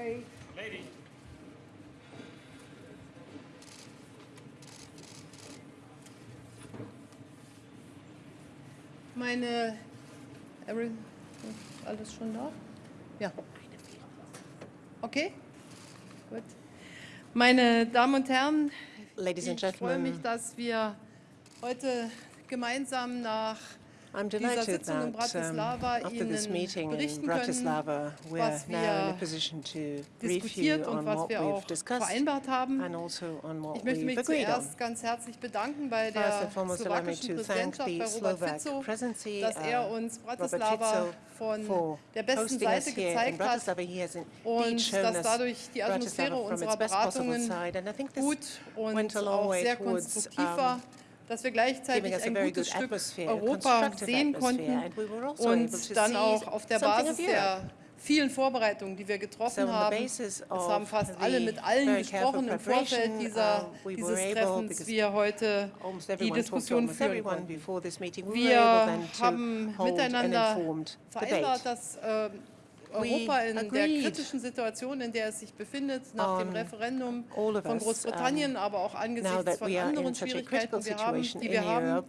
Hey. Lady. Meine. Erin, alles schon da? Ja. Okay. Gut. Meine Damen und Herren, Ladies and ich freue mich, dass wir heute gemeinsam nach I'm delighted that um, after this in Bratislava, Ihnen berichten können, was position to brief you on what we've discussed and also on what we've agreed on. First and foremost, allow me Robert Fizzo, uh, for hosting us Bratislava. von der besten Seite gezeigt hat und dass dadurch die Atmosphäre and I think this went a long way towards um, dass wir gleichzeitig ein gutes Stück Europa sehen konnten und dann auch auf der Basis der vielen Vorbereitungen, die wir getroffen so haben. Das haben fast alle mit allen gesprochen im Vorfeld dieser, uh, dieses Treffens, wir heute die Diskussion führen konnten. Wir haben miteinander vereinbart, dass äh, Europa in der kritischen Situation, in der es sich befindet, nach dem Referendum von Großbritannien, aber auch angesichts von anderen Schwierigkeiten, wir haben, die wir haben,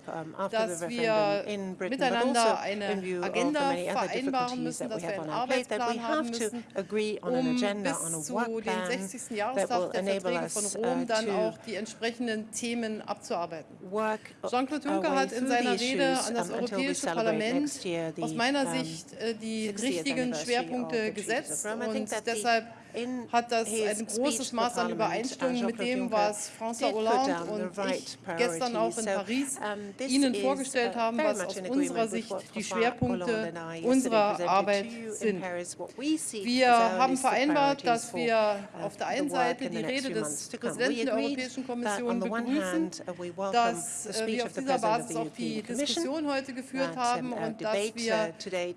dass wir miteinander eine Agenda vereinbaren müssen, dass wir einen Arbeitsplan haben müssen, um bis zu den 60. Jahrestag der Verträge von Rom dann auch die entsprechenden Themen abzuarbeiten. Jean-Claude Juncker hat in seiner Rede an das Europäische Parlament aus meiner Sicht äh, die richtigen Schwerpunkte Punkte gesetzt und deshalb hat das ein großes Maß an Übereinstimmung mit dem, was François Hollande und ich gestern auch in Paris Ihnen vorgestellt haben, was aus unserer Sicht die Schwerpunkte unserer Arbeit sind. Wir haben vereinbart, dass wir auf der einen Seite die Rede des Präsidenten der Europäischen Kommission begrüßen, dass uh, wir auf dieser Basis auch die Diskussion heute geführt haben und dass wir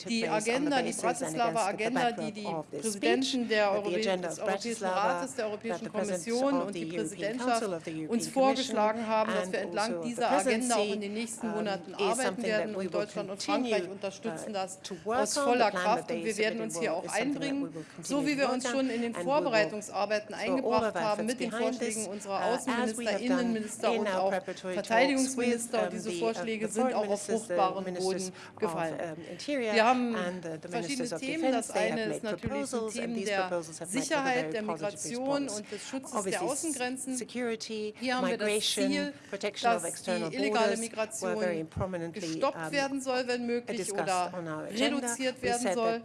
die Agenda, die Bratislava-Agenda, die die Präsidenten der Europäischen Agenda des Europäischen Rates, der Europäischen Kommission und die Präsidentschaft uns vorgeschlagen haben, dass wir entlang dieser Agenda auch in den nächsten Monaten arbeiten werden und Deutschland und Frankreich unterstützen das aus voller Kraft und wir werden uns hier auch einbringen, so wie wir uns schon in den Vorbereitungsarbeiten eingebracht haben mit den Vorschlägen unserer Außenminister, Innenminister und auch Verteidigungsminister. Und diese Vorschläge sind auch auf fruchtbaren Boden gefallen. Wir haben verschiedene Themen. Das eine ist natürlich die Themen der Sicherheit, der Migration und des Schutzes der Außengrenzen. Hier haben wir das Ziel, dass die illegale Migration gestoppt werden soll, wenn möglich, oder reduziert werden soll,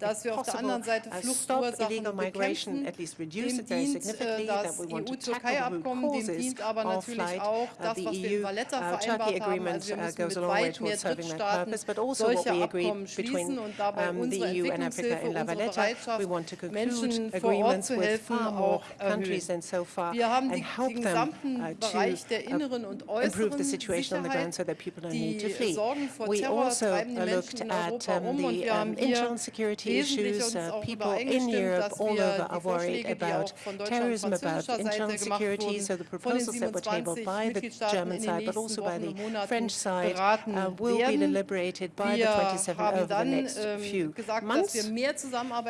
dass wir auf der anderen Seite Fluchtursachen bekämpfen. Dem dient äh, das EU-Türkei-Abkommen, dem dient aber natürlich auch das, was wir in Valletta vereinbart haben. Also wir müssen mit weit mehr Drittstaaten solche Abkommen schließen und dabei unsere Entwicklungshilfe, unsere Bereitschaft, Menschen agreements with farm more countries and so far and help them uh, to uh, improve the situation on the ground so that people don't need to flee. We also looked at um, the um, internal security issues. Uh, people in Europe all over are worried about terrorism, about internal security, so the proposals that were tabled by the German side, but also by the French side, uh, will be deliberated by the 27 over the next few months.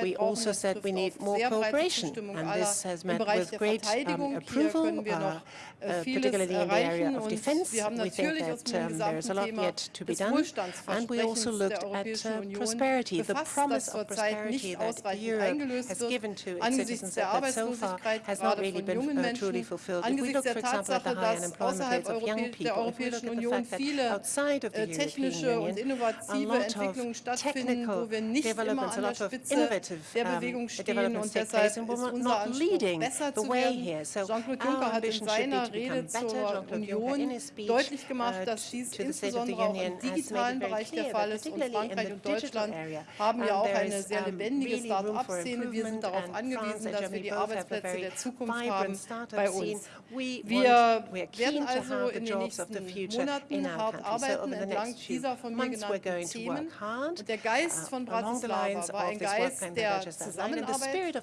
We also said we need more cooperation, and this has met with great um, approval. Uh, uh, particularly in the area of defense, we think that um, there is a lot yet to be done. And we also looked at uh, prosperity, the promise of prosperity that Europe has given to its citizens that, that so far has not really been uh, truly fulfilled. If we look, for example, at the high unemployment rates of young people, if we look at the fact that outside of the European Union, a lot of technical developments, a lot of innovative um, developments take place, and we're not leading the way here. So our ambition should be to Rede zur Union deutlich gemacht, dass dies insbesondere auch im digitalen Bereich der Fall ist. Und Frankreich und Deutschland haben ja auch eine sehr lebendige Start-up-Szene. Wir sind darauf angewiesen, dass wir die Arbeitsplätze der Zukunft haben bei uns. Wir werden also in den nächsten Monaten hart arbeiten entlang dieser von mir genannten Themen. Und der Geist von Bratislava war ein Geist der Zusammenarbeit,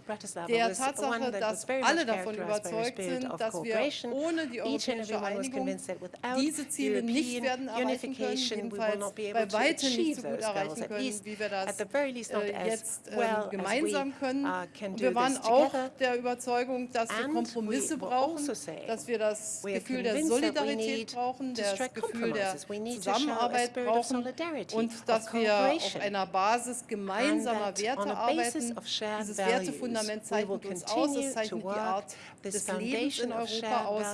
der Tatsache, dass alle davon überzeugt sind, dass wir ohne ohne die europäische Einigung diese Ziele nicht werden erreichen können, bei weitem nicht so gut erreichen können, wie wir das äh, jetzt äh, gemeinsam können. Und wir waren auch der Überzeugung, dass wir Kompromisse brauchen, dass wir das Gefühl der Solidarität brauchen, das Gefühl der Zusammenarbeit brauchen und dass wir auf einer Basis gemeinsamer Werte arbeiten. Dieses Wertefundament zeichnet uns aus, es zeichnet die Art des Lebens in Europa aus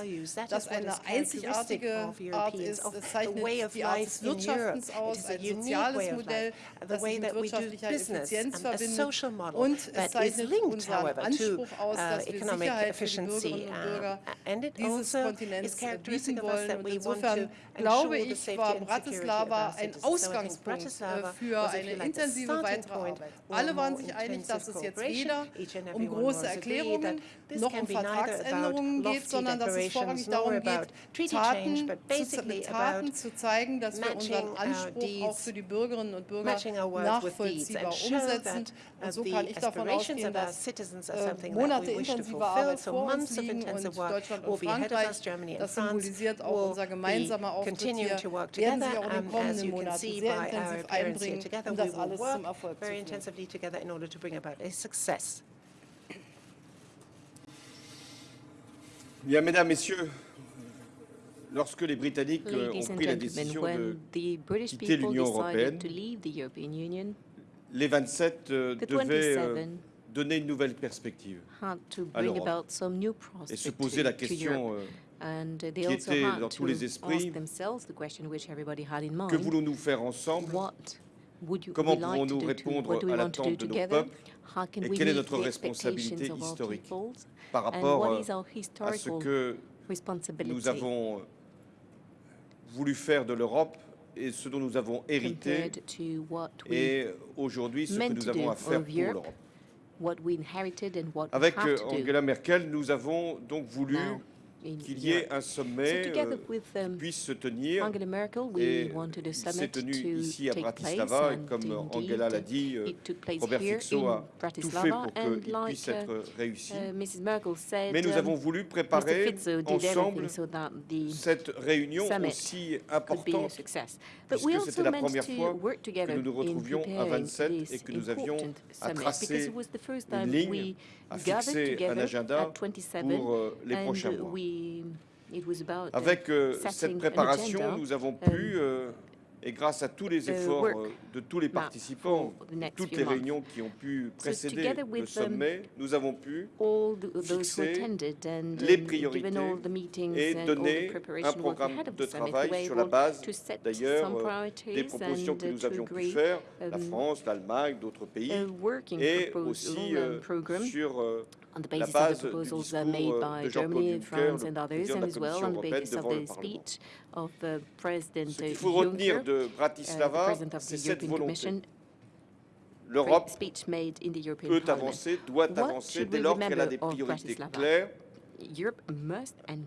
dass eine einzigartige Art ist. Es zeichnet die Art des Wirtschaftens aus, ein soziales Modell, das sich mit wirtschaftlicher Effizienz verbindet und es zeichnet unseren Anspruch aus, dass wir Sicherheit für die Bürgerinnen und Bürger dieses Kontinents bieten wollen. Und insofern glaube ich, war Bratislava ein Ausgangspunkt für eine intensive weitere Arbeit. Alle waren sich einig, dass es jetzt weder um große Erklärungen noch um Vertragsänderungen geht, sondern dass es vorrangig darum geht, Taten, Taten zu zeigen, dass wir unseren Anspruch auch für die Bürgerinnen und Bürger nachvollziehbar umsetzen. Und so kann ich davon ausgehen, dass äh, Monate intensiver Arbeit vor uns liegen und Deutschland und Frankreich, das symbolisiert auch unser gemeinsamer Auftritt hier, werden sich auch in den kommenden Monaten sehr intensiv einbringen, um das alles zum Erfolg zu führen. Bien, mesdames, messieurs, lorsque les Britanniques euh, ont pris la décision de quitter l'Union européenne, Union, les 27 euh, devaient euh, 27 donner une nouvelle perspective à l'Europe et se poser la question Europe. And they qui also était dans tous les esprits, que voulons-nous faire ensemble? Comment to- répondre à l'attente de nos peuples? Et quelle est notre responsabilité historique par rapport euh, à ce que nous avons voulu faire de l'Europe et ce dont nous avons hérité et aujourd'hui ce que nous avons à faire pour Europe? l'Europe. Avec euh, Angela Merkel, nous avons donc voulu qu'il y ait un sommet euh, qui um, puisse se tenir. Angela Merkel, we Et il s'est tenu ici à Bratislava, et comme indeed, Angela l'a dit, euh, it took place Robert in a tout fait Bratislava, pour and qu'il puisse uh, être réussi. uh, Mrs. Merkel said, Mais nous um, avons voulu préparer ensemble cette réunion aussi importante success. But we puisque c'était la première fois que nous nous retrouvions à preparing 27 this et que nous avions à summit, tracer because it was the first une time ligne, gathered fixer un agenda at 27 pour euh, les prochains mois. about uh, Avec euh, cette préparation, nous avons pu, euh, et grâce à tous les uh, efforts euh, de tous les participants, toutes les réunions qui ont pu précéder le sommet, nous avons pu fixer les um, priorités et donner un programme de travail sur la base to set d'ailleurs euh, des propositions que uh, nous avions pu faire, la um, France, l'Allemagne, d'autres pays, working et aussi euh, sur euh, on the basis of the proposals made euh, by Germany, France, and others, and as well on the basis of the speech of uh, President Ce qu'il faut retenir de uh, the Bratislava, President of c'est the cette volonté. L'Europe speech made in the European peut avancer, doit avancer dès lors qu'elle a des priorités claires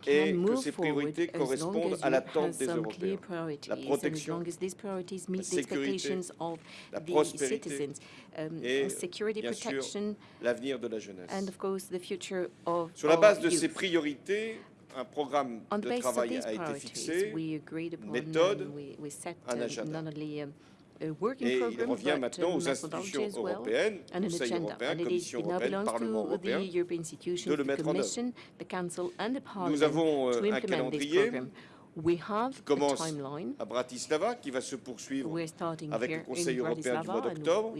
et que ces priorités correspondent à l'attente des some clear Européens. priorities La protection, long as these priorities meet the sécurité, expectations of la the prospérité citizens. Um, et, security bien sûr, protection l'avenir de la jeunesse. and of course the future of Sur la base de ces priorités, un programme de travail a été fixé upon méthode, un uh, agenda. Et il revient maintenant aux institutions européennes, and an Conseil agenda. européen, Commission européenne, belongs Parlement européen, de le mettre en œuvre. Commission, the Council and the Parliament Nous avons euh, un calendrier. We have a commence timeline. à Bratislava, qui va se poursuivre avec le Conseil européen du mois d'octobre,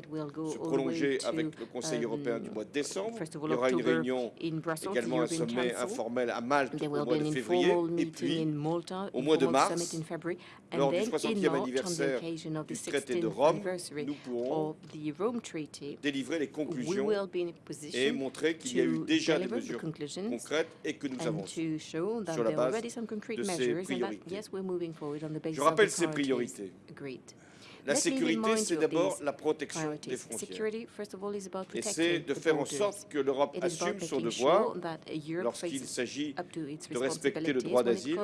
se prolonger avec le Conseil européen du um, mois de décembre. Il y aura une réunion également un sommet informel à Malte au mois de février. Et puis, au mois de mars, lors du then 60e in March, on the anniversaire du traité de 16th Rome, nous pourrons délivrer les conclusions et montrer qu'il y a eu déjà des mesures concrètes et que nous avançons. sur la base de ces that, priorités. yes, we're moving forward on the basis Je rappelle of the ces priorités. La sécurité, c'est d'abord la protection des frontières. Et c'est de faire en sorte que l'Europe assume son devoir lorsqu'il s'agit de respecter le droit d'asile,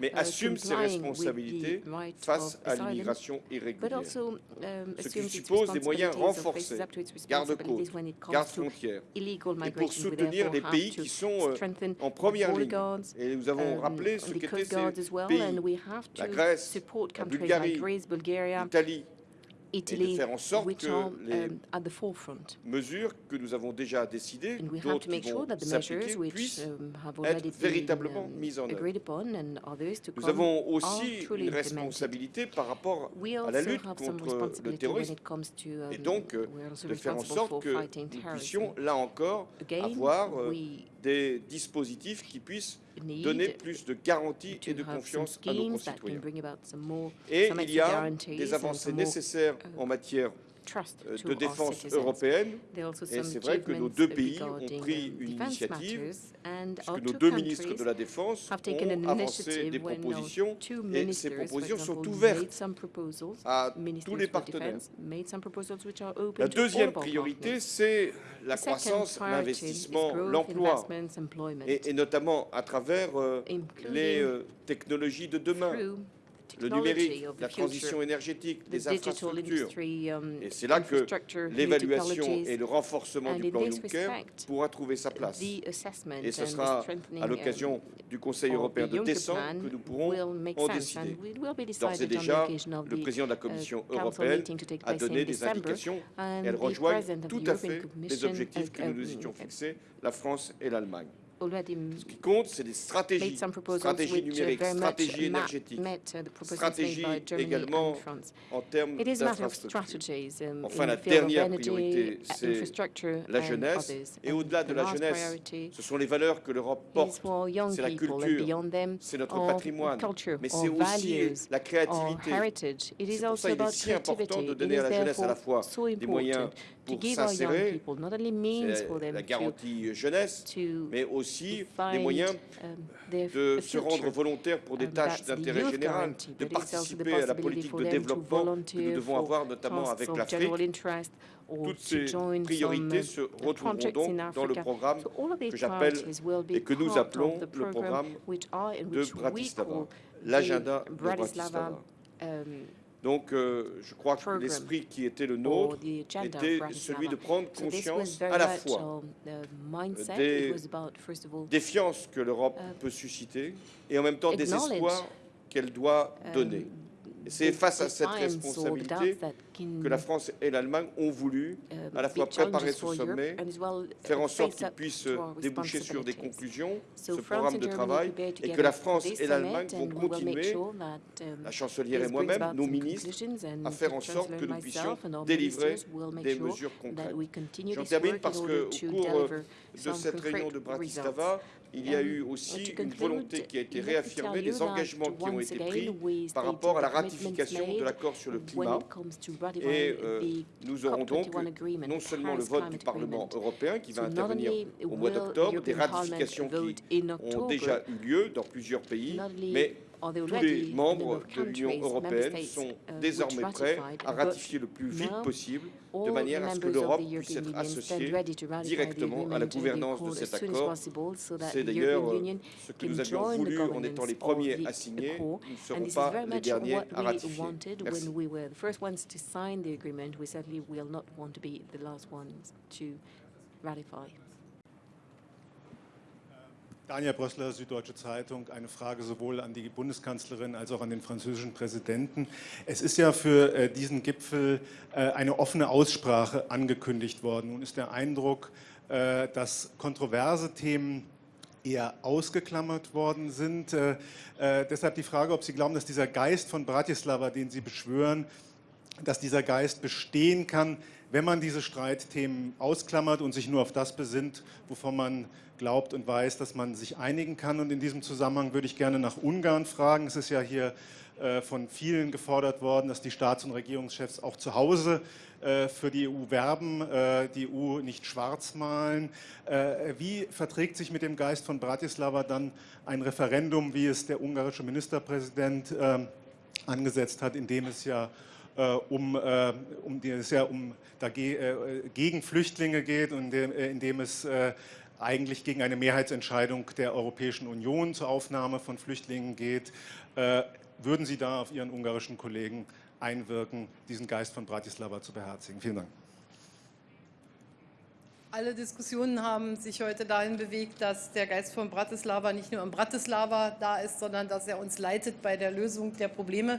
mais uh, assume ses responsabilités face à l'immigration irrégulière. um, Ce qui suppose des moyens renforcés, garde-côtes, garde-frontières, et pour soutenir les pays qui sont euh, en première ligne. Et nous avons um, rappelé ce qu'étaient ces pays, la Grèce, la Bulgarie, l'Italie, Italy, faire en sorte que les- um, mesures que nous avons déjà décidées, d'autres qui vont s'appliquer, puissent um, être véritablement um, mises en œuvre. Nous avons aussi une responsabilité par rapport à la lutte contre le terrorisme. et donc euh, de faire en sorte que nous puissions, là encore, avoir euh, des dispositifs qui puissent donner plus de garanties et de confiance à nos concitoyens. Et il y a des avancées nécessaires en matière de our défense européenne, Et c'est vrai que nos deux pays ont pris une initiative, puisque nos deux ministres de la Défense ont avancé des propositions et ces propositions sont ouvertes à tous les partenaires. La deuxième priorité, c'est la croissance, l'investissement, l'emploi, et, et notamment à travers euh, les euh, technologies de demain, le numérique, la transition énergétique, les infrastructures. um, Et c'est là que L'évaluation et le renforcement du plan Juncker pourra trouver sa place. Et ce sera à um, l'occasion du Conseil européen de décembre que nous pourrons en décider. D'ores et déjà, le président de la uh, Commission européenne a donné des indications. Elles rejoignent tout à fait les objectifs que nous nous um, étions fixés, la France et l'Allemagne. Already Ce qui compte, c'est des stratégies, some proposals stratégie which uh, numérique, very much stratégie ma- énergétique, met uh, the proposals made stratégie by Germany également en termes d'infrastructures. strategies um, Enfin, in la dernière priorité, uh, c'est infrastructure la jeunesse. Et au-delà de la jeunesse, ce sont les valeurs que l'Europe porte, c'est la culture, c'est notre patrimoine, mais c'est aussi la créativité. heritage. It is C'est pour also ça qu'il est about si important de donner à la jeunesse à la fois des moyens pour s'insérer, c'est la garantie jeunesse, mais aussi des moyens um, de se rendre future. volontaires pour des Um, tâches d'intérêt général, de participer à la politique de développement que nous devons avoir notamment avec l'Afrique. Toutes to ces priorités uh, se retrouveront donc dans le programme que j'appelle et que nous appelons le program programme de Bratislava, l'agenda de Bratislava um, Donc, euh, je crois que l'esprit qui était le nôtre était celui de prendre conscience à la fois des It was about, first of all, défiance que l'Europe Euh, peut susciter et en même temps des espoirs qu'elle doit um, donner. C'est face à cette responsabilité que la France et l'Allemagne ont voulu um, à la fois préparer ce sommet, uh, faire en sorte qu'il puisse déboucher sur des conclusions, ce programme de travail, et que la France et l'Allemagne vont continuer, um, la chancelière et moi-même, nos ministres, à faire en sorte que nous puissions délivrer des sure mesures concrètes. J'en termine parce in que order au to cours deliver de cette réunion de. Bratislava, il y a Um, eu aussi une volonté qui a été réaffirmée des that engagements qui ont été pris par rapport à la ratification de l'accord sur le climat. Et euh, nous aurons donc COP21 agreement, non seulement le vote du Parlement européen qui va intervenir au mois d'octobre, des ratifications qui ont déjà eu lieu dans plusieurs pays, mais tous les membres de l'Union européenne sont uh, désormais prêts à ratifier le plus vite possible de manière à ce que l'Europe puisse être associée directement à la gouvernance de cet accord. C'est d'ailleurs ce que nous avions voulu en étant les premiers à signer. Nous ne serons pas les derniers à ratifier. wanted Merci. when we were the first ones to sign the agreement. We certainly will not want to be the last ones to ratify. Daniel Brössler, Süddeutsche Zeitung. Eine Frage sowohl an die Bundeskanzlerin als auch an den französischen Präsidenten. Es ist ja für äh, diesen Gipfel äh, eine offene Aussprache angekündigt worden. Nun ist der Eindruck, äh, dass kontroverse Themen eher ausgeklammert worden sind. Deshalb die Frage, ob Sie glauben, dass dieser Geist von Bratislava, den Sie beschwören, dass dieser Geist bestehen kann, wenn man diese Streitthemen ausklammert und sich nur auf das besinnt, wovon man glaubt und weiß, dass man sich einigen kann. Und in diesem Zusammenhang würde ich gerne nach Ungarn fragen. Es ist ja hier äh, von vielen gefordert worden, dass die Staats- und Regierungschefs auch zu Hause äh, für die EU werben, äh, die EU nicht schwarz malen. Äh, Wie verträgt sich mit dem Geist von Bratislava dann ein Referendum, wie es der ungarische Ministerpräsident ähm, angesetzt hat, in dem es ja um, äh, um die es ja um dage, äh, gegen Flüchtlinge geht und in dem, äh, in dem es äh, eigentlich gegen eine Mehrheitsentscheidung der Europäischen Union zur Aufnahme von Flüchtlingen geht. Äh, würden Sie da auf Ihren ungarischen Kollegen einwirken, diesen Geist von Bratislava zu beherzigen? Vielen Dank. Alle Diskussionen haben sich heute dahin bewegt, dass der Geist von Bratislava nicht nur in Bratislava da ist, sondern dass er uns leitet bei der Lösung der Probleme.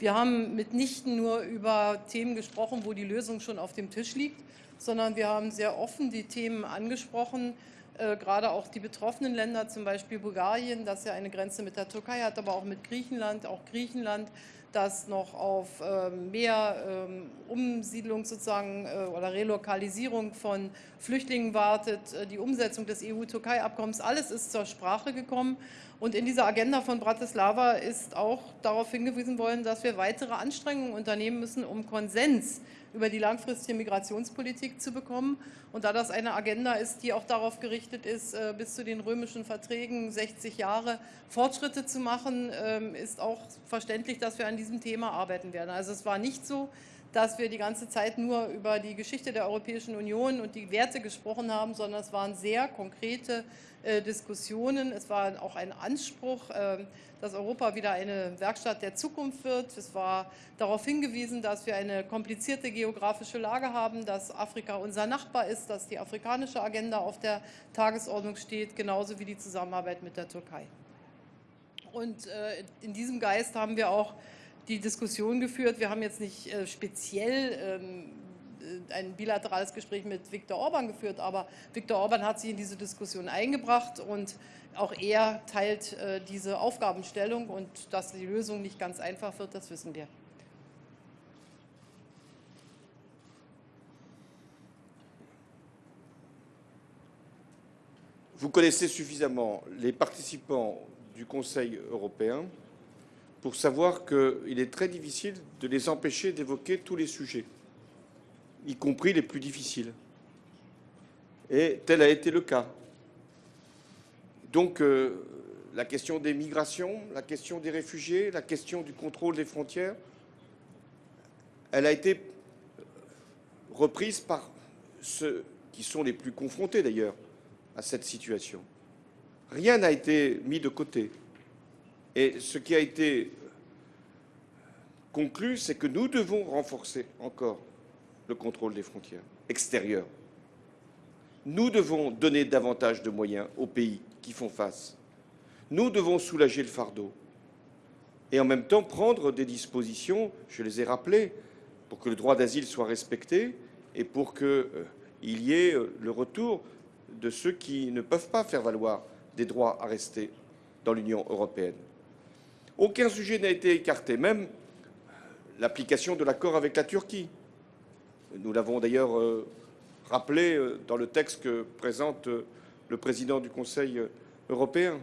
Wir haben mitnichten nur über Themen gesprochen, wo die Lösung schon auf dem Tisch liegt, sondern wir haben sehr offen die Themen angesprochen, äh, gerade auch die betroffenen Länder, zum Beispiel Bulgarien, das ja eine Grenze mit der Türkei hat, aber auch mit Griechenland, auch Griechenland das noch auf ähm, mehr ähm, Umsiedlung sozusagen äh, oder Relokalisierung von Flüchtlingen wartet, äh, die Umsetzung des EU-Türkei-Abkommens, alles ist zur Sprache gekommen. Und in dieser Agenda von Bratislava ist auch darauf hingewiesen worden, dass wir weitere Anstrengungen unternehmen müssen, um Konsens über die langfristige Migrationspolitik zu bekommen. Und da das eine Agenda ist, die auch darauf gerichtet ist, äh, bis zu den römischen Verträgen 60 Jahre Fortschritte zu machen, ähm, ist auch verständlich, dass wir an diesem Thema arbeiten werden. Also es war nicht so, dass wir die ganze Zeit nur über die Geschichte der Europäischen Union und die Werte gesprochen haben, sondern es waren sehr konkrete äh, Diskussionen. Es war auch ein Anspruch, äh, dass Europa wieder eine Werkstatt der Zukunft wird. Es war darauf hingewiesen, dass wir eine komplizierte geografische Lage haben, dass Afrika unser Nachbar ist, dass die afrikanische Agenda auf der Tagesordnung steht, genauso wie die Zusammenarbeit mit der Türkei. Und äh, in diesem Geist haben wir auch die Diskussion geführt. Wir haben jetzt nicht äh, speziell ähm, äh, ein bilaterales Gespräch mit Viktor Orban geführt, aber Viktor Orban hat sich in diese Diskussion eingebracht und auch er teilt äh, diese Aufgabenstellung und dass die Lösung nicht ganz einfach wird, das wissen wir. Vous connaissez suffisamment les participants du Conseil européen pour savoir qu'il est très difficile de les empêcher d'évoquer tous les sujets, y compris les plus difficiles. Et tel a été le cas. Donc, euh, la question des migrations, la question des réfugiés, la question du contrôle des frontières, elle a été reprise par ceux qui sont les plus confrontés d'ailleurs à cette situation. Rien n'a été mis de côté. Et ce qui a été conclu, c'est que nous devons renforcer encore le contrôle des frontières extérieures. Nous devons donner davantage de moyens aux pays qui font face. Nous devons soulager le fardeau et en même temps prendre des dispositions, je les ai rappelées, pour que le droit d'asile soit respecté et pour qu'il euh, y ait euh, le retour de ceux qui ne peuvent pas faire valoir des droits à rester dans l'Union européenne. Aucun sujet n'a été écarté, même l'application de l'accord avec la Turquie. Nous l'avons d'ailleurs euh, rappelé euh, dans le texte que présente euh, le président du Conseil européen.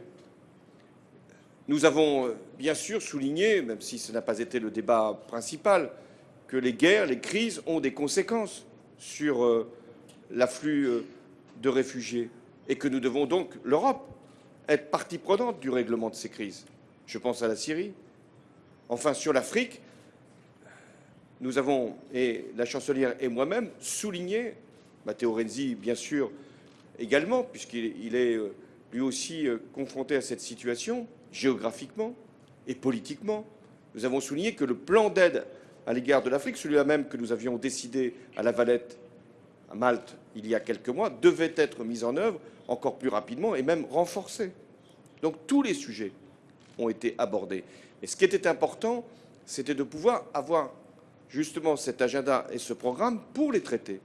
Nous avons bien sûr souligné, même si ce n'a pas été le débat principal, que les guerres, les crises ont des conséquences sur l'afflux de réfugiés et que nous devons donc, l'Europe, être partie prenante du règlement de ces crises. Je pense à la Syrie. Enfin, sur l'Afrique, nous avons, et la chancelière et moi-même, souligné, Matteo Renzi bien sûr également, puisqu'il est euh, lui aussi euh, confronté à cette situation, géographiquement et politiquement, nous avons souligné que le plan d'aide à l'égard de l'Afrique, celui-là même que nous avions décidé à La Valette, à Malte, il y a quelques mois, devait être mis en œuvre encore plus rapidement et même renforcé. Donc tous les sujets ont été abordés. Et ce qui était important, c'était de pouvoir avoir justement cet agenda et ce programme pour les traiter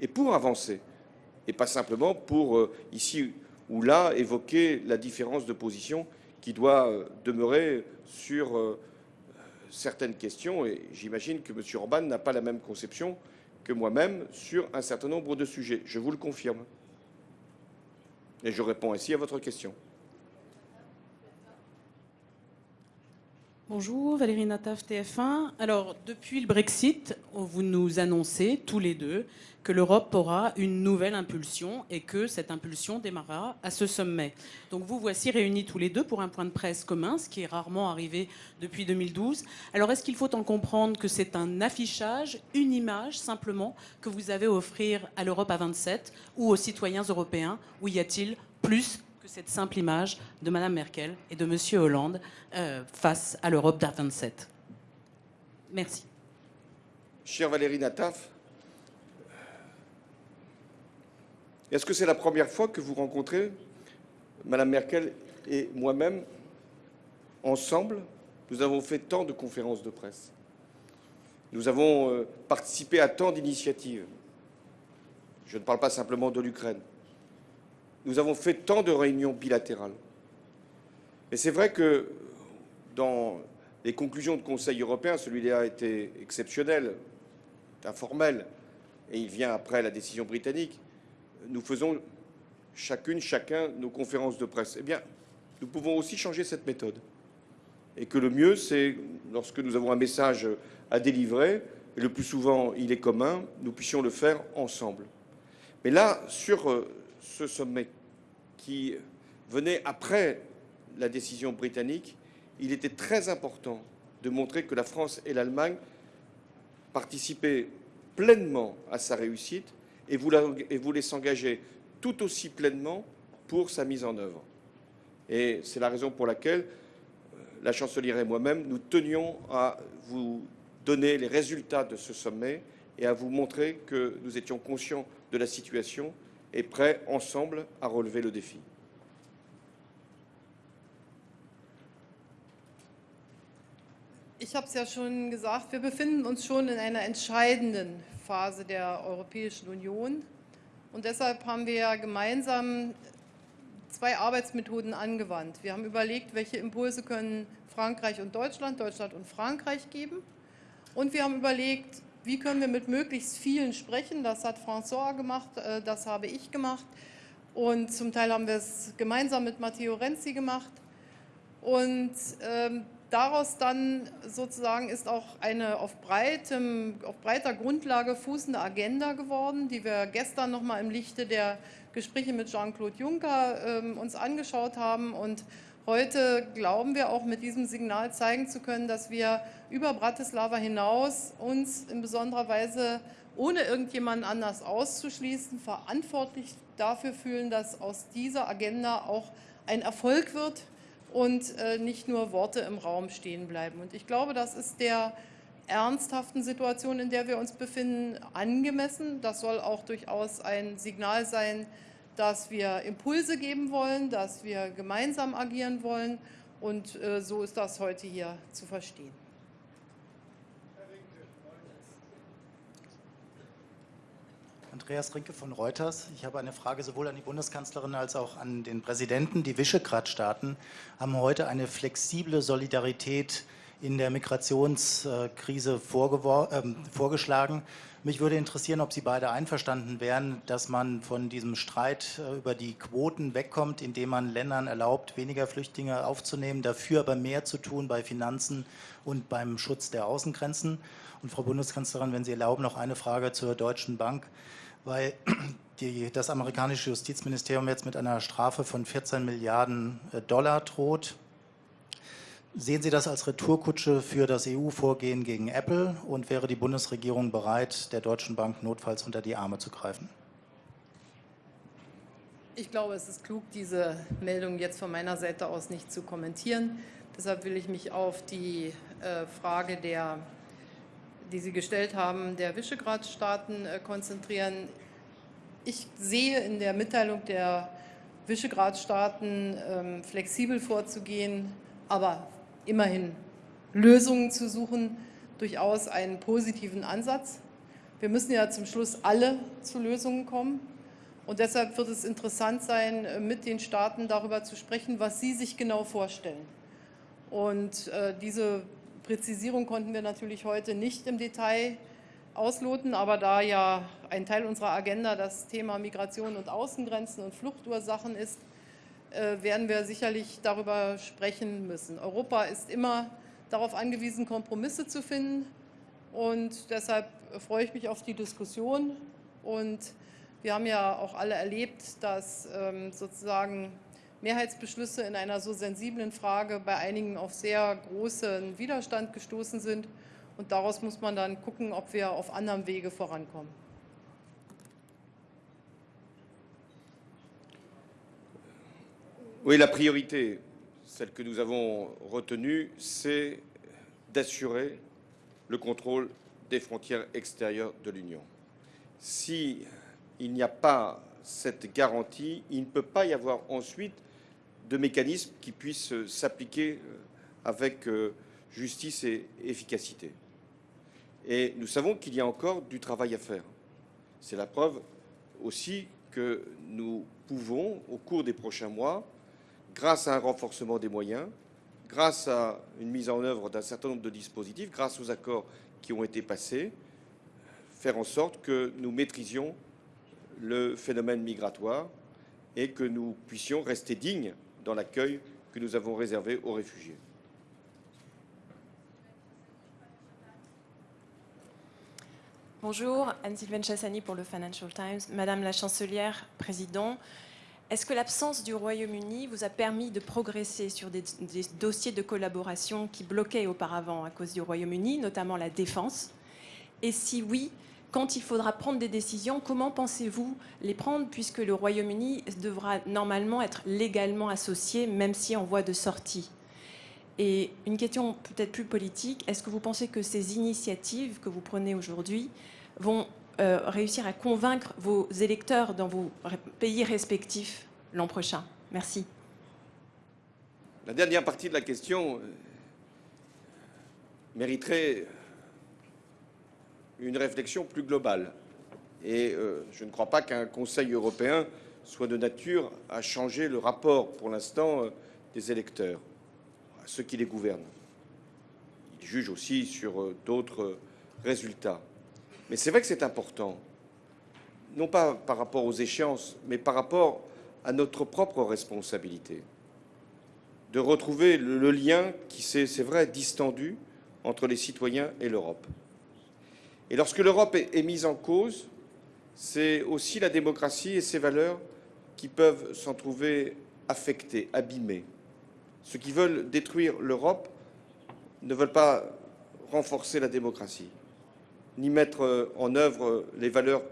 et pour avancer, et pas simplement pour, euh, ici ou là, évoquer la différence de position qui doit euh, demeurer sur euh, certaines questions. Et j'imagine que M. Orban n'a pas la même conception que moi-même sur un certain nombre de sujets. Je vous le confirme. Et je réponds ainsi à votre question. Bonjour, Valérie Nataf, TF1. Alors, depuis le Brexit, vous nous annoncez tous les deux que l'Europe aura une nouvelle impulsion et que cette impulsion démarrera à ce sommet. Donc vous voici réunis tous les deux pour un point de presse commun, ce qui est rarement arrivé depuis 2012. Alors est-ce qu'il faut en comprendre que c'est un affichage, une image simplement que vous avez à offrir à l'Europe à 27 ou aux citoyens européens Ou y a-t-il plus que cette simple image de Mme Merkel et de M. Hollande euh, face à l'Europe d'à 27 Merci. Chère Valérie Nataf, est-ce que c'est la première fois que vous rencontrez Mme Merkel et moi-même ensemble? Nous avons fait tant de conférences de presse. Nous avons euh, participé à tant d'initiatives. Je ne parle pas simplement de l'Ukraine. Nous avons fait tant de réunions bilatérales. Mais c'est vrai que dans les conclusions de Conseil européen, celui-là a été exceptionnel, informel, et il vient après la décision britannique. Nous faisons chacune, chacun nos conférences de presse. Eh bien, nous pouvons aussi changer cette méthode. Et que le mieux, c'est lorsque nous avons un message à délivrer, et le plus souvent il est commun, nous puissions le faire ensemble. Mais là, sur euh, ce sommet qui venait après la décision britannique, il était très important de montrer que la France et l'Allemagne participaient pleinement à sa réussite et voulaient s'engager tout aussi pleinement pour sa mise en œuvre. Et c'est la raison pour laquelle euh, la chancelière et moi-même, nous tenions à vous donner les résultats de ce sommet et à vous montrer que nous étions conscients de la situation et prêts ensemble à relever le défi. Ich habe es ja schon gesagt, wir befinden uns schon in einer entscheidenden Phase der Europäischen Union. Und deshalb haben wir gemeinsam zwei Arbeitsmethoden angewandt. Wir haben überlegt, welche Impulse können Frankreich und Deutschland, Deutschland und Frankreich geben. Und wir haben überlegt, wie können wir mit möglichst vielen sprechen. Das hat François gemacht, äh, das habe ich gemacht. Und zum Teil haben wir es gemeinsam mit Matteo Renzi gemacht. Und ähm, daraus dann sozusagen ist auch eine auf, breitem, auf breiter Grundlage fußende Agenda geworden, die wir gestern nochmal im Lichte der Gespräche mit Jean-Claude Juncker äh, uns angeschaut haben. Und heute glauben wir auch mit diesem Signal zeigen zu können, dass wir über Bratislava hinaus uns in besonderer Weise ohne irgendjemanden anders auszuschließen, verantwortlich dafür fühlen, dass aus dieser Agenda auch ein Erfolg wird, und äh, nicht nur Worte im Raum stehen bleiben. Und ich glaube, das ist der ernsthaften Situation, in der wir uns befinden, angemessen. Das soll auch durchaus ein Signal sein, dass wir Impulse geben wollen, dass wir gemeinsam agieren wollen. Und äh, so ist das heute hier zu verstehen. Andreas Rinke von Reuters. Ich habe eine Frage sowohl an die Bundeskanzlerin als auch an den Präsidenten. Die Visegrad-Staaten haben heute eine flexible Solidarität in der Migrationskrise äh, vorgeschlagen. Mich würde interessieren, ob Sie beide einverstanden wären, dass man von diesem Streit äh, über die Quoten wegkommt, indem man Ländern erlaubt, weniger Flüchtlinge aufzunehmen, dafür aber mehr zu tun bei Finanzen und beim Schutz der Außengrenzen. Und Frau Bundeskanzlerin, wenn Sie erlauben, noch eine Frage zur Deutschen Bank weil die, das amerikanische Justizministerium jetzt mit einer Strafe von 14 Milliarden äh, Dollar droht. Sehen Sie das als Retourkutsche für das EU-Vorgehen gegen Apple und wäre die Bundesregierung bereit, der Deutschen Bank notfalls unter die Arme zu greifen? Ich glaube, es ist klug, diese Meldung jetzt von meiner Seite aus nicht zu kommentieren. Deshalb will ich mich auf die äh, Frage der die Sie gestellt haben, der Visegrad-Staaten äh, konzentrieren. Ich sehe in der Mitteilung der Visegrad-Staaten ähm, flexibel vorzugehen, aber immerhin Lösungen zu suchen, durchaus einen positiven Ansatz. Wir müssen ja zum Schluss alle zu Lösungen kommen. Und deshalb wird es interessant sein, äh, mit den Staaten darüber zu sprechen, was sie sich genau vorstellen. Und äh, diese Präzisierung konnten wir natürlich heute nicht im Detail ausloten, aber da ja ein Teil unserer Agenda das Thema Migration und Außengrenzen und Fluchtursachen ist, werden wir sicherlich darüber sprechen müssen. Europa ist immer darauf angewiesen, Kompromisse zu finden. Und deshalb freue ich mich auf die Diskussion. Und wir haben ja auch alle erlebt, dass ähm, sozusagen Mehrheitsbeschlüsse in einer so sensiblen Frage bei einigen auf sehr großen Widerstand gestoßen sind. Und daraus muss man dann gucken, ob wir auf anderem Wege vorankommen. Oui, la priorité, celle que nous avons retenue, c'est d'assurer le contrôle des frontières extérieures de l'Union. Si il n'y a pas cette garantie, il ne peut pas y avoir ensuite de mécanismes qui puissent s'appliquer avec euh, justice et efficacité. Et nous savons qu'il y a encore du travail à faire. C'est la preuve aussi que nous pouvons, au cours des prochains mois, grâce à un renforcement des moyens, grâce à une mise en œuvre d'un certain nombre de dispositifs, grâce aux accords qui ont été passés, faire en sorte que nous maîtrisions le phénomène migratoire et que nous puissions rester dignes dans l'accueil que nous avons réservé aux réfugiés. Bonjour, Anne-Sylvaine Chassani pour le Financial Times. Madame la chancelière, président, est-ce que l'absence du Royaume-Uni vous a permis de progresser sur des, dossiers de collaboration qui bloquaient auparavant à cause du Royaume-Uni, notamment la défense? Et si oui, quand il faudra prendre des décisions, comment pensez-vous les prendre puisque le Royaume-Uni devra normalement être légalement associé, même si en voie de sortie? Et une question peut-être plus politique, est-ce que vous pensez que ces initiatives que vous prenez aujourd'hui vont euh, réussir à convaincre vos électeurs dans vos pays respectifs l'an prochain Merci. La dernière partie de la question euh, mériterait une réflexion plus globale. Et euh, je ne crois pas qu'un Conseil européen soit de nature à changer le rapport, pour l'instant, euh, des électeurs, à ceux qui les gouvernent. Ils jugent aussi sur euh, d'autres euh, résultats. Mais c'est vrai que c'est important, non pas par rapport aux échéances, mais par rapport à notre propre responsabilité, de retrouver le, lien qui s'est, c'est vrai, distendu entre les citoyens et l'Europe. Et lorsque l'Europe est, est mise en cause, c'est aussi la démocratie et ses valeurs qui peuvent s'en trouver affectées, abîmées. Ceux qui veulent détruire l'Europe ne veulent pas renforcer la démocratie, ni mettre en œuvre les valeurs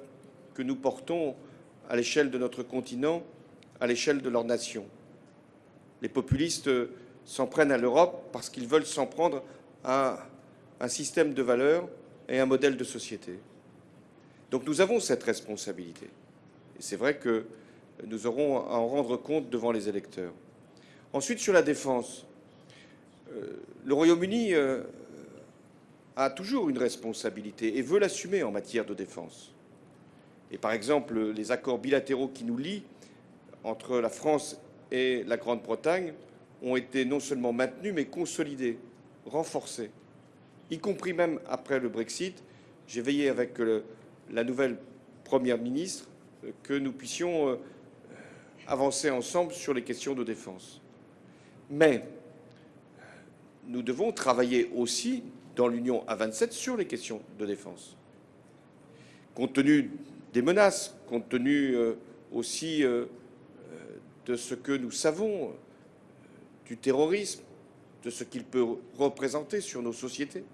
que nous portons à l'échelle de notre continent, à l'échelle de leur nation. Les populistes s'en prennent à l'Europe parce qu'ils veulent s'en prendre à un système de valeurs et un modèle de société. Donc nous avons cette responsabilité. Et c'est vrai que nous aurons à en rendre compte devant les électeurs. Ensuite, sur la défense, euh, le Royaume-Uni euh, a toujours une responsabilité et veut l'assumer en matière de défense. Et par exemple, les accords bilatéraux qui nous lient entre la France et la Grande-Bretagne ont été non seulement maintenus, mais consolidés, renforcés y compris même après le Brexit. J'ai veillé avec le, la nouvelle Première ministre euh, que nous puissions euh, avancer ensemble sur les questions de défense. Mais nous devons travailler aussi dans l'Union à 27 sur les questions de défense. Compte tenu des menaces, compte tenu euh, aussi de ce que nous savons du terrorisme, de ce qu'il peut représenter sur nos sociétés.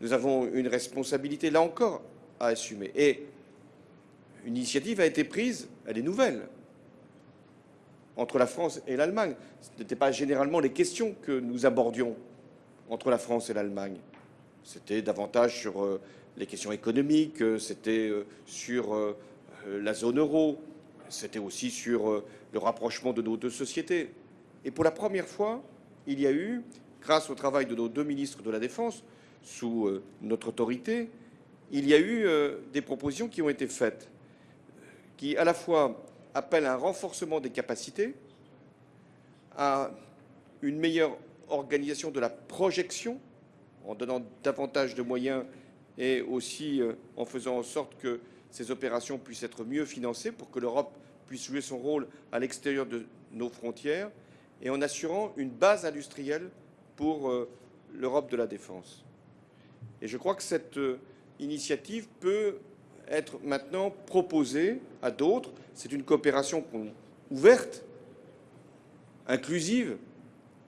Nous avons une responsabilité, là encore, à assumer. Et une initiative a été prise, elle est nouvelle, entre la France et l'Allemagne. Ce n'étaient pas généralement les questions que nous abordions entre la France et l'Allemagne. C'était davantage sur euh, les questions économiques, euh, c'était euh, sur la zone euro, c'était aussi sur le rapprochement de nos deux sociétés. Et pour la première fois, il y a eu, grâce au travail de nos deux ministres de la Défense, sous notre autorité, il y a eu des propositions qui ont été faites, qui à la fois appellent à un renforcement des capacités, à une meilleure organisation de la projection, en donnant davantage de moyens et aussi euh, en faisant en sorte que ces opérations puissent être mieux financées pour que l'Europe puisse jouer son rôle à l'extérieur de nos frontières et en assurant une base industrielle pour l'Europe de la défense. Et je crois que cette euh, initiative peut être maintenant proposée à d'autres. C'est une coopération ouverte, inclusive,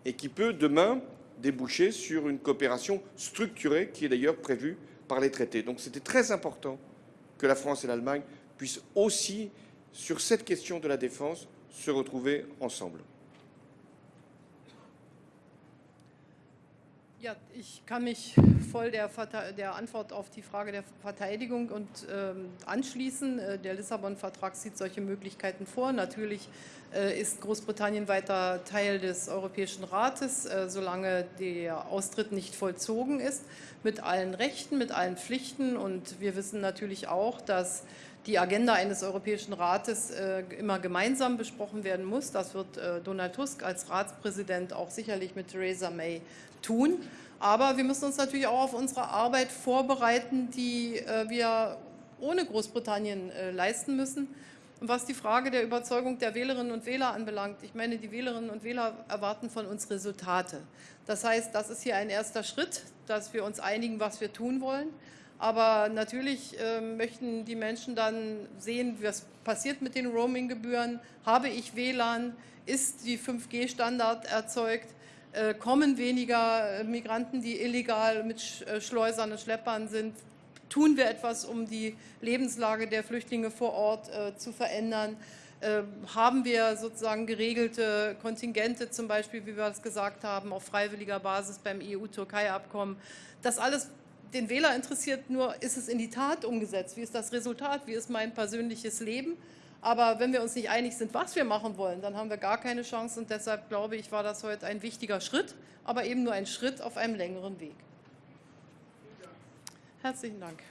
et qui peut demain déboucher sur une coopération structurée qui est d'ailleurs prévue par les traités. Donc c'était très important que la France et l'Allemagne puissent aussi, sur cette question de la défense, se retrouver ensemble. Ja, ich kann mich voll der, der Antwort auf die Frage der Verteidigung und ähm, anschließen. Äh, Der Lissabon-Vertrag sieht solche Möglichkeiten vor. Natürlich äh, ist Großbritannien weiter Teil des Europäischen Rates, äh, solange der Austritt nicht vollzogen ist, mit allen Rechten, mit allen Pflichten. Und wir wissen natürlich auch, dass die Agenda eines Europäischen Rates äh, immer gemeinsam besprochen werden muss. Das wird äh, Donald Tusk als Ratspräsident auch sicherlich mit Theresa May tun. Aber wir müssen uns natürlich auch auf unsere Arbeit vorbereiten, die äh, wir ohne Großbritannien äh, leisten müssen. Und was die Frage der Überzeugung der Wählerinnen und Wähler anbelangt, ich meine, die Wählerinnen und Wähler erwarten von uns Resultate. Das heißt, das ist hier ein erster Schritt, dass wir uns einigen, was wir tun wollen. Aber natürlich äh, möchten die Menschen dann sehen, was passiert mit den Roaming-Gebühren. Habe ich WLAN? Ist die 5G-Standard erzeugt? Äh, kommen weniger äh, Migranten, die illegal mit äh, Schleusern und Schleppern sind? Tun wir etwas, um die Lebenslage der Flüchtlinge vor Ort zu verändern? Haben wir sozusagen geregelte Kontingente, zum Beispiel, wie wir es gesagt haben, auf freiwilliger Basis beim EU-Türkei-Abkommen? Das alles den Wähler interessiert nur, ist es in die Tat umgesetzt? Wie ist das Resultat? Wie ist mein persönliches Leben? Aber wenn wir uns nicht einig sind, was wir machen wollen, dann haben wir gar keine Chance. Und deshalb glaube ich, war das heute ein wichtiger Schritt, aber eben nur ein Schritt auf einem längeren Weg. Herzlichen Dank.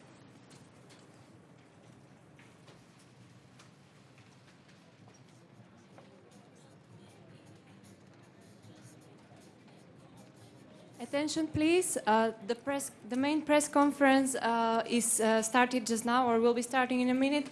Attention, please. Uh, the press, the main press conference uh, is uh, started just now, or will be starting in a minute.